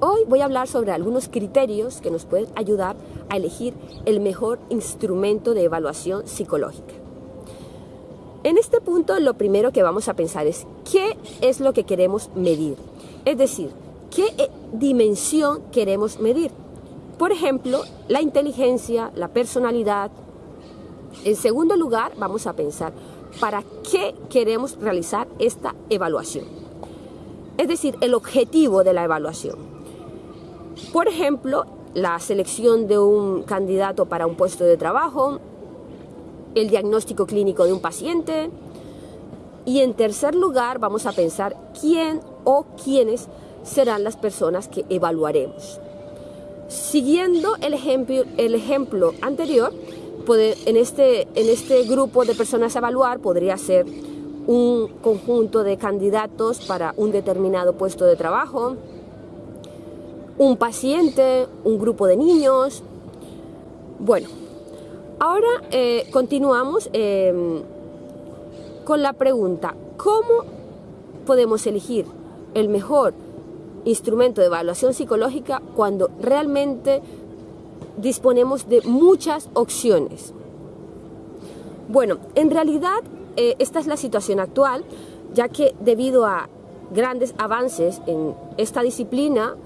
Hoy voy a hablar sobre algunos criterios que nos pueden ayudar a elegir el mejor instrumento de evaluación psicológica. En este punto lo primero que vamos a pensar es qué es lo que queremos medir. Es decir, qué eh, dimensión queremos medir. Por ejemplo, la inteligencia, la personalidad. En segundo lugar, vamos a pensar para qué queremos realizar esta evaluación. Es decir, el objetivo de la evaluación. Por ejemplo, la selección de un candidato para un puesto de trabajo, el diagnóstico clínico de un paciente y en tercer lugar vamos a pensar quién o quiénes serán las personas que evaluaremos. Siguiendo el ejemplo, el ejemplo anterior, en este, en este grupo de personas a evaluar podría ser un conjunto de candidatos para un determinado puesto de trabajo, un paciente, un grupo de niños. Bueno, ahora eh, continuamos em, con la pregunta, ¿cómo podemos elegir el mejor instrumento de evaluación psicológica cuando realmente disponemos de muchas opciones? Bueno, en realidad eh, esta es la situación actual, ya que debido a grandes avances en esta disciplina,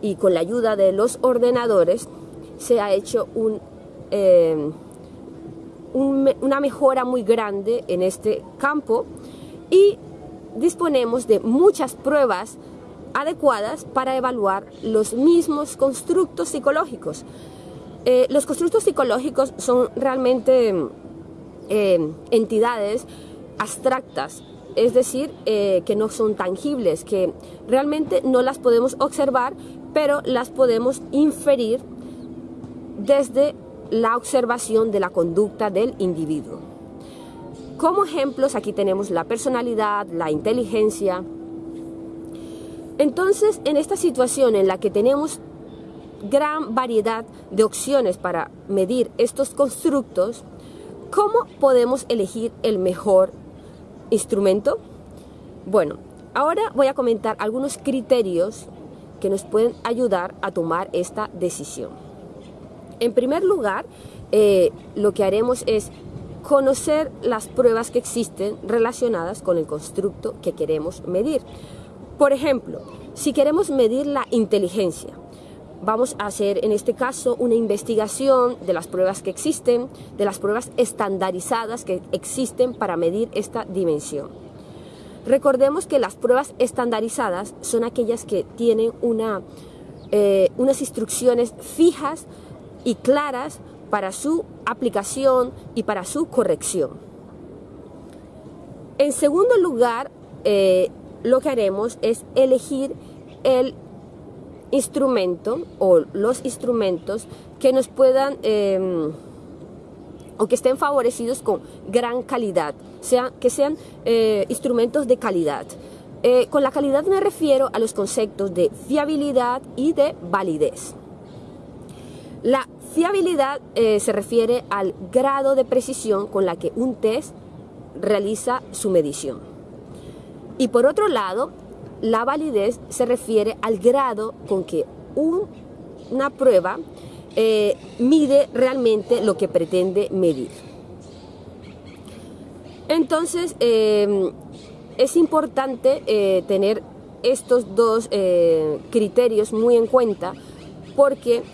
y con la ayuda de los ordenadores se ha hecho eh, un, una mejora muy grande en este campo y disponemos de muchas pruebas adecuadas para evaluar los mismos constructos psicológicos. Eh, los constructos psicológicos son realmente eh, entidades abstractas es decir, eh, que no son tangibles, que realmente no las podemos observar, pero las podemos inferir desde la observación de la conducta del individuo. Como ejemplos aquí tenemos la personalidad, la inteligencia. Entonces, en esta situación en la que tenemos gran variedad de opciones para medir estos constructos, ¿cómo podemos elegir el mejor instrumento? Bueno, ahora voy a comentar algunos criterios que nos pueden ayudar a tomar esta decisión. En primer lugar, eh, lo que haremos es conocer las pruebas que existen relacionadas con el constructo que queremos medir. Por ejemplo, si queremos medir la inteligencia, vamos a hacer en este caso una investigación de las pruebas que existen, de las pruebas estandarizadas que existen para medir esta dimensión. Recordemos que las pruebas estandarizadas son aquellas que tienen una, eh, unas instrucciones fijas y claras para su aplicación y para su corrección. En segundo lugar, eh, lo que haremos es elegir el instrumento o los instrumentos que nos puedan em, o que estén favorecidos con gran calidad, sea, que sean eh, instrumentos de calidad. Eh, con la calidad me refiero a los conceptos de fiabilidad y de validez. La fiabilidad eh, se refiere al grado de precisión con la que un test realiza su medición. Y por otro lado, la validez se refiere al grado con que una prueba eh, mide realmente lo que pretende medir. Entonces, em, es importante eh, tener estos dos eh, criterios muy en cuenta porque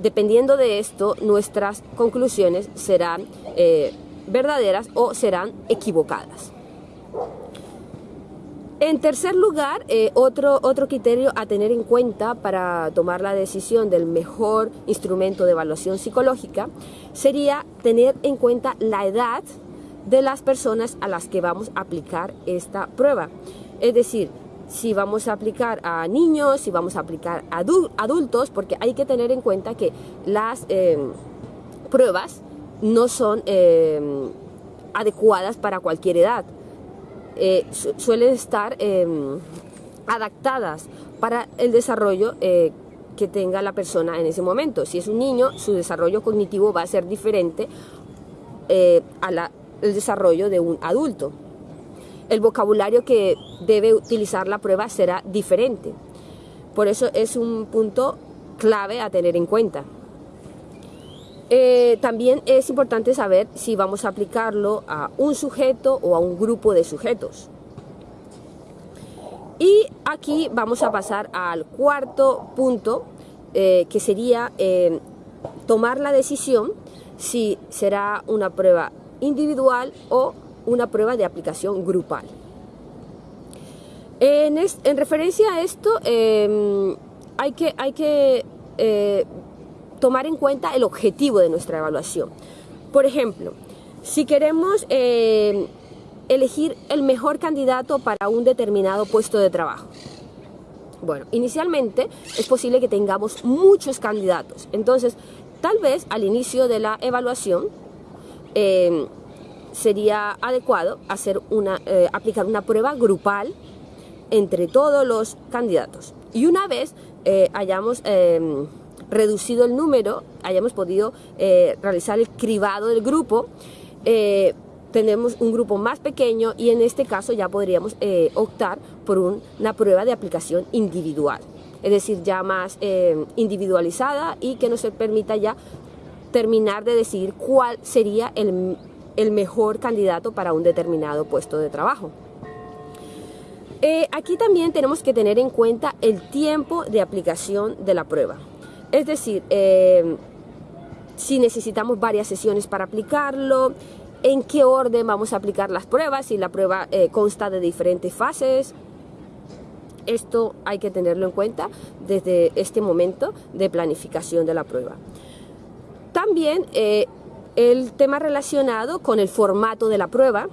dependiendo de esto, nuestras conclusiones serán verdaderas o serán equivocadas. En tercer lugar, eh, otro, otro criterio a tener en cuenta para tomar la decisión del mejor instrumento de evaluación psicológica sería tener en cuenta la edad de las personas a las que vamos a aplicar esta prueba. Es decir, si vamos a aplicar a niños, si vamos a aplicar a adultos, porque hay que tener en cuenta que las eh, pruebas no son eh, adecuadas para cualquier edad. Eh, suelen estar em, adaptadas para el desarrollo eh, que tenga la persona en ese momento. Si es un niño, su desarrollo cognitivo va a ser diferente eh, al desarrollo de un adulto. El vocabulario que debe utilizar la prueba será diferente. Por eso es un punto clave a tener en cuenta. Eh, también es importante saber si vamos a aplicarlo a un sujeto o a un grupo de sujetos. Y aquí vamos a pasar al cuarto punto, eh, que sería eh, tomar la decisión si será una prueba individual o una prueba de aplicación grupal. En, referencia a esto, em, hay que, hay que tomar en cuenta el objetivo de nuestra evaluación. Por ejemplo, si queremos eh, elegir el mejor candidato para un determinado puesto de trabajo. Bueno, inicialmente es posible que tengamos muchos candidatos. Entonces, tal vez al inicio de la evaluación eh, sería adecuado hacer una, eh, aplicar una prueba grupal entre todos los candidatos. Y una vez hayamos reducido el número, hayamos podido eh, realizar el cribado del grupo, eh, tenemos un grupo más pequeño y en este caso ya podríamos eh, optar por una prueba de aplicación individual, es decir, ya más individualizada y que nos permita ya terminar de decidir cuál sería el, el mejor candidato para un determinado puesto de trabajo. aquí también tenemos que tener en cuenta el tiempo de aplicación de la prueba. Es decir, eh, si necesitamos varias sesiones para aplicarlo, en qué orden vamos a aplicar las pruebas, si la prueba eh, consta de diferentes fases. Esto hay que tenerlo en cuenta desde este momento de planificación de la prueba. También eh, el tema relacionado con el formato de la prueba,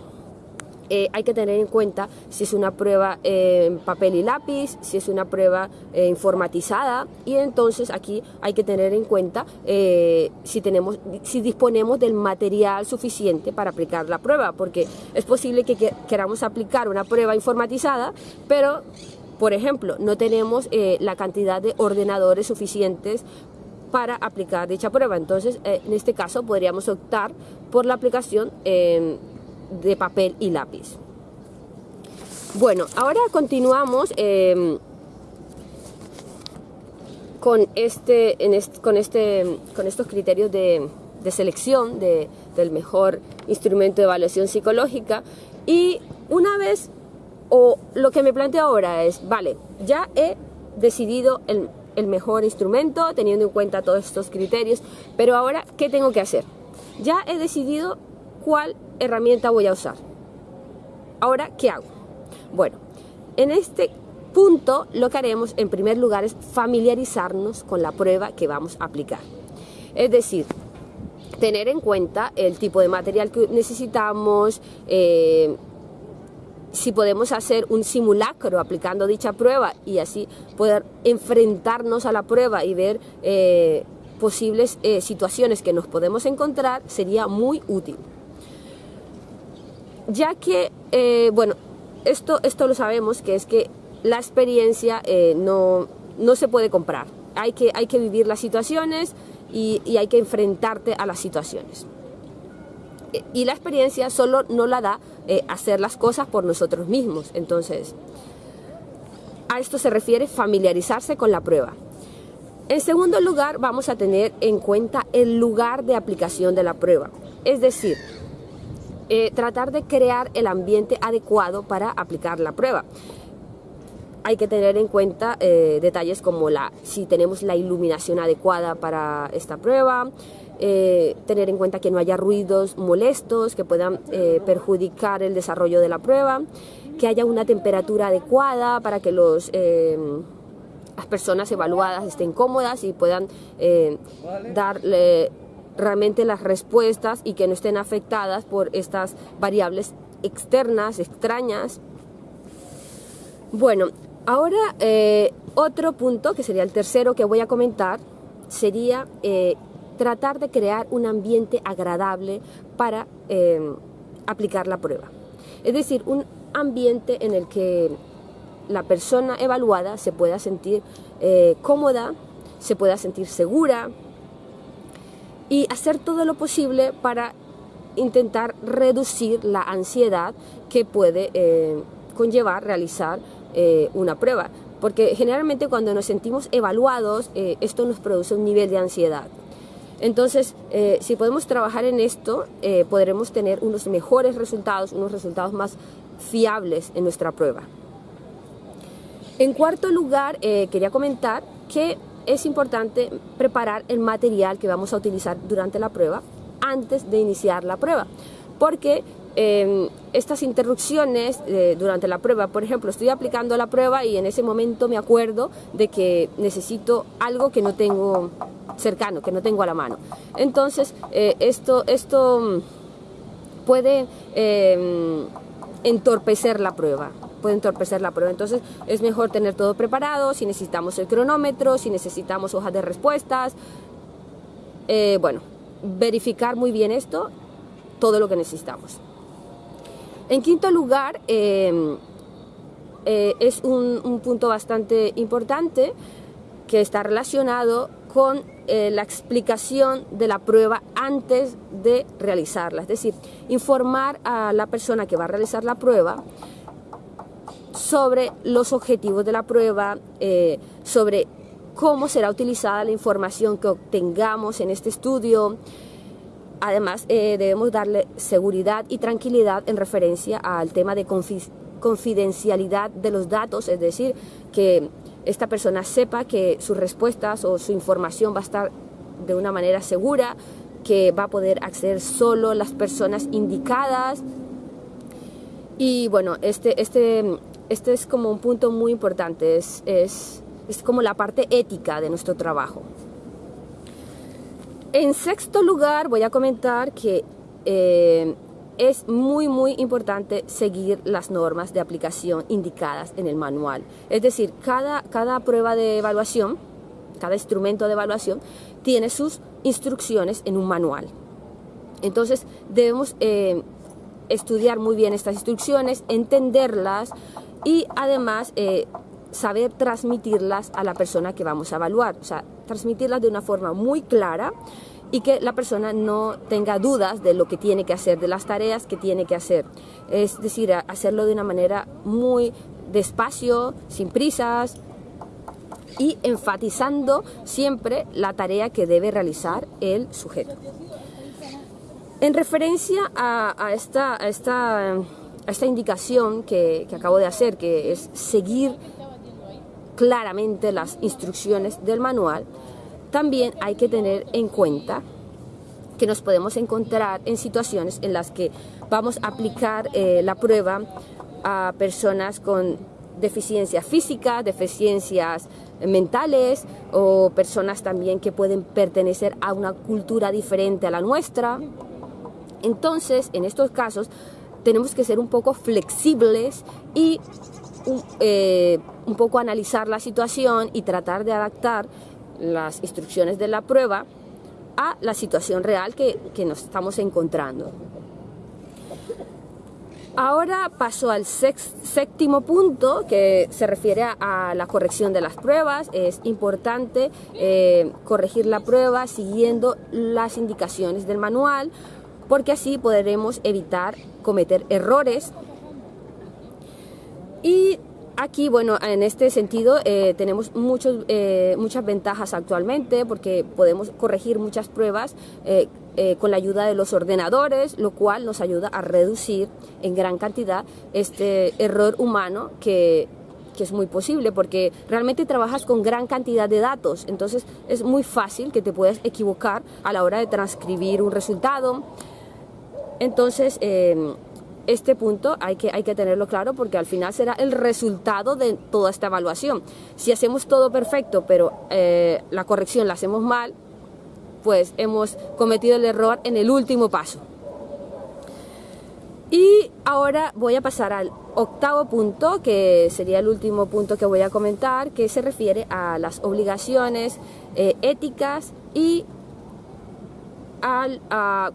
eh, hay que tener en cuenta si es una prueba en papel y lápiz, si es una prueba eh, informatizada y entonces aquí hay que tener en cuenta eh, si, tenemos, si disponemos del material suficiente para aplicar la prueba, porque es posible que queramos aplicar una prueba informatizada, pero por ejemplo, no tenemos la cantidad de ordenadores suficientes para aplicar dicha prueba. Entonces, en este caso, podríamos optar por la aplicación de papel y lápiz. Bueno, ahora continuamos em, con, este, con, este, con estos criterios de, selección del mejor instrumento de evaluación psicológica y una vez, o lo que me planteo ahora es, vale, ya he decidido el, el mejor instrumento teniendo en cuenta todos estos criterios, pero ahora, ¿qué tengo que hacer? Ya he decidido cuál herramienta voy a usar. Ahora, ¿qué hago? Bueno, en este punto lo que haremos en primer lugar es familiarizarnos con la prueba que vamos a aplicar. Es decir, tener en cuenta el tipo de material que necesitamos, eh, si podemos hacer un simulacro aplicando dicha prueba y así poder enfrentarnos a la prueba y ver eh, posibles eh, situaciones que nos podemos encontrar, sería muy útil ya que, eh, bueno, esto, esto lo sabemos, que es que la experiencia eh, no, no, se puede comprar. Hay que, hay que vivir las situaciones y, hay que enfrentarte a las situaciones. E, y la experiencia solo no la da eh, hacer las cosas por nosotros mismos. Entonces, a esto se refiere familiarizarse con la prueba. En segundo lugar, vamos a tener en cuenta el lugar de aplicación de la prueba. Es decir, eh, tratar de crear el ambiente adecuado para aplicar la prueba. Hay que tener en cuenta eh, detalles como la, si tenemos la iluminación adecuada para esta prueba, eh, tener en cuenta que no haya ruidos molestos que puedan perjudicar el desarrollo de la prueba, que haya una temperatura adecuada para que los, las personas evaluadas estén cómodas y puedan darle realmente las respuestas y que no estén afectadas por estas variables externas, extrañas. Bueno, ahora eh, otro punto, que sería el tercero que voy a comentar, sería eh, tratar de crear un ambiente agradable para eh, aplicar la prueba. Es decir, un ambiente en el que la persona evaluada se pueda sentir cómoda, se pueda sentir segura, y hacer todo lo posible para intentar reducir la ansiedad que puede eh, conllevar realizar eh, una prueba. porque generalmente cuando nos sentimos evaluados, eh, esto nos produce un nivel de ansiedad. Entonces, si podemos trabajar en esto, podremos tener unos mejores resultados, unos resultados más fiables en nuestra prueba. En cuarto lugar, quería comentar que es importante preparar el material que vamos a utilizar durante la prueba antes de iniciar la prueba, porque Em, estas interrupciones eh, durante la prueba. Por ejemplo, estoy aplicando la prueba y en ese momento me acuerdo de que necesito algo que no tengo cercano, que no tengo a la mano. Entonces, eh, esto, esto mm, puede em, entorpecer la prueba puede entorpecer la prueba. Entonces es mejor tener todo preparado, si necesitamos el cronómetro, si necesitamos hojas de respuestas. Eh, bueno, verificar muy bien esto, todo lo que necesitamos. En quinto lugar, em, eh, es un, punto bastante importante que está relacionado con eh, la explicación de la prueba antes de realizarla. Es decir, informar a la persona que va a realizar la prueba sobre los objetivos de la prueba, eh, sobre cómo será utilizada la información que obtengamos en este estudio, Además, eh, debemos darle seguridad y tranquilidad en referencia al tema de confidencialidad de los datos, es decir, que esta persona sepa que sus respuestas o su información va a estar de una manera segura, que va a poder acceder solo las personas indicadas. Y bueno, este, este, este es como un punto muy importante, es, es, es como la parte ética de nuestro trabajo. En sexto lugar voy a comentar que eh, es muy muy importante seguir las normas de aplicación indicadas en el manual. Es decir, cada, cada prueba de evaluación, cada instrumento de evaluación tiene sus instrucciones en un manual. Entonces debemos eh, estudiar muy bien estas instrucciones, entenderlas y además eh, saber transmitirlas a la persona que vamos a evaluar, o sea, transmitirlas de una forma muy clara y que la persona no tenga dudas de lo que tiene que hacer, de las tareas que tiene que hacer. Es decir, hacerlo de una manera muy despacio, sin prisas y enfatizando siempre la tarea que debe realizar el sujeto. En referencia a, esta, esta, esta, indicación que, acabo de hacer, que es seguir claramente las instrucciones del manual, también hay que tener en cuenta que nos podemos encontrar en situaciones en las que vamos a aplicar eh, la prueba a personas con deficiencia física, deficiencias mentales o personas también que pueden pertenecer a una cultura diferente a la nuestra. Entonces, en estos casos, tenemos que ser un poco flexibles y eh, un poco analizar la situación y tratar de adaptar las instrucciones de la prueba a la situación real que, nos estamos encontrando. Ahora paso al séptimo punto que se refiere a, la corrección de las pruebas. Es importante eh, corregir la prueba siguiendo las indicaciones del manual porque así podremos evitar cometer errores y Aquí, bueno, en este sentido eh, tenemos muchos, eh, muchas ventajas actualmente porque podemos corregir muchas pruebas eh, con la ayuda de los ordenadores, lo cual nos ayuda a reducir en gran cantidad este error humano que, que es muy posible porque realmente trabajas con gran cantidad de datos, entonces es muy fácil que te puedas equivocar a la hora de transcribir un resultado. Entonces, este punto hay que, hay que tenerlo claro porque al final será el resultado de toda esta evaluación. Si hacemos todo perfecto, pero eh, la corrección la hacemos mal, pues hemos cometido el error en el último paso. Y ahora voy a pasar al octavo punto, que sería el último punto que voy a comentar, que se refiere a las obligaciones eh, éticas y a,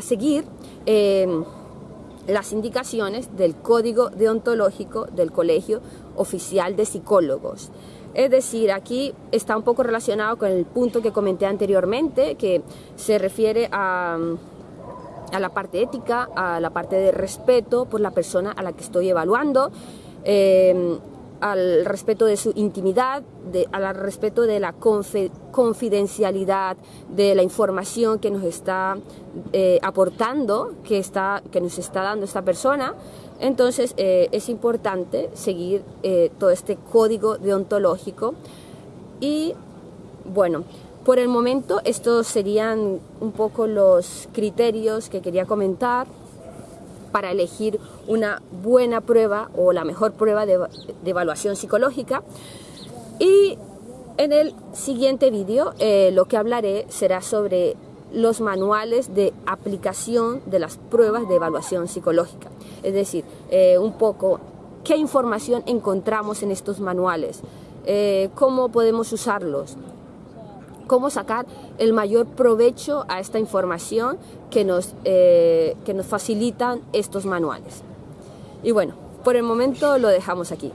seguir eh, las indicaciones del Código Deontológico del Colegio Oficial de Psicólogos. Es decir, aquí está un poco relacionado con el punto que comenté anteriormente, que se refiere a, la parte ética, a la parte de respeto por la persona a la que estoy evaluando. Em, al respeto de su intimidad, de, al respeto de la confidencialidad de la información que nos está eh, aportando, que, está, que nos está dando esta persona. Entonces eh, es importante seguir eh, todo este código deontológico y bueno, por el momento estos serían un poco los criterios que quería comentar para elegir una buena prueba o la mejor prueba de, evaluación psicológica. Y en el siguiente vídeo eh, lo que hablaré será sobre los manuales de aplicación de las pruebas de evaluación psicológica. Es decir, eh, un poco qué información encontramos en estos manuales, eh, cómo podemos usarlos, cómo sacar el mayor provecho a esta información que nos, eh, que nos facilitan estos manuales. Y bueno, por el momento lo dejamos aquí.